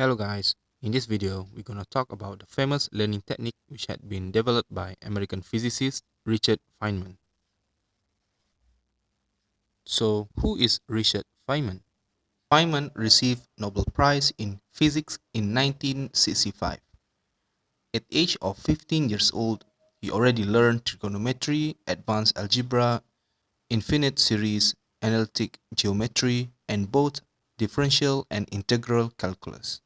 Hello guys, in this video we're going to talk about the famous learning technique which had been developed by American physicist Richard Feynman. So who is Richard Feynman? Feynman received Nobel Prize in Physics in 1965. At age of 15 years old, he already learned trigonometry, advanced algebra, infinite series, analytic geometry, and both differential and integral calculus.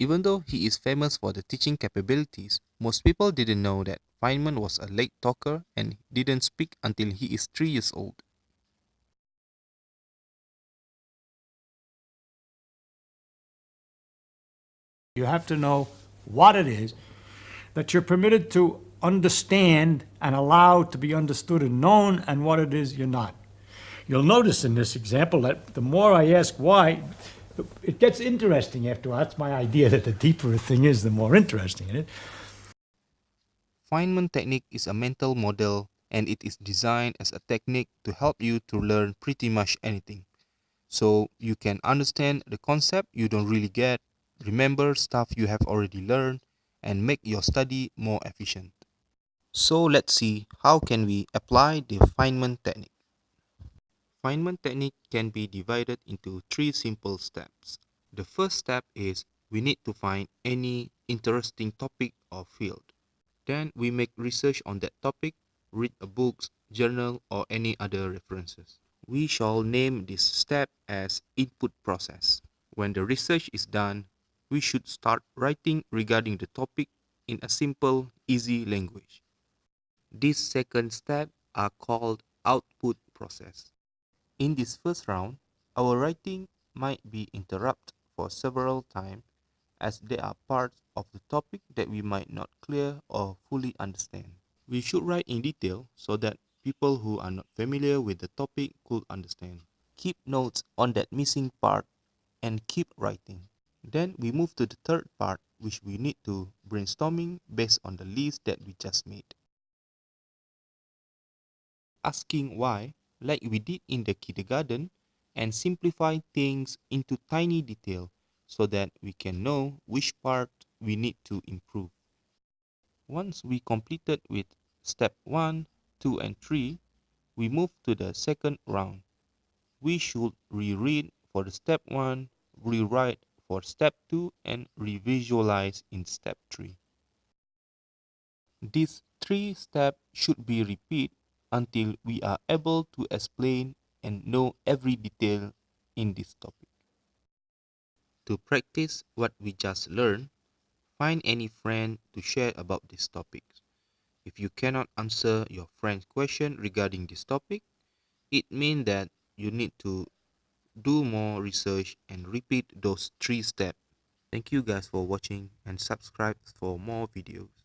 Even though he is famous for the teaching capabilities, most people didn't know that Feynman was a late talker and didn't speak until he is 3 years old. You have to know what it is that you're permitted to understand and allowed to be understood and known and what it is you're not. You'll notice in this example that the more I ask why, it gets interesting after all. That's my idea that the deeper a thing is, the more interesting it is. Feynman technique is a mental model and it is designed as a technique to help you to learn pretty much anything. So you can understand the concept you don't really get, remember stuff you have already learned, and make your study more efficient. So let's see how can we apply the Feynman technique. Feynman technique can be divided into three simple steps. The first step is we need to find any interesting topic or field. Then we make research on that topic, read a book, journal or any other references. We shall name this step as input process. When the research is done, we should start writing regarding the topic in a simple, easy language. This second step are called output process. In this first round, our writing might be interrupted for several times as there are parts of the topic that we might not clear or fully understand. We should write in detail so that people who are not familiar with the topic could understand. Keep notes on that missing part and keep writing. Then we move to the third part which we need to brainstorming based on the list that we just made. Asking why like we did in the kindergarten and simplify things into tiny detail so that we can know which part we need to improve. Once we completed with step 1, 2 and 3, we move to the second round. We should reread for the step 1, rewrite for step 2 and revisualize in step 3. These three steps should be repeated until we are able to explain and know every detail in this topic. To practice what we just learned, find any friend to share about this topic. If you cannot answer your friend's question regarding this topic, it means that you need to do more research and repeat those three steps. Thank you guys for watching and subscribe for more videos.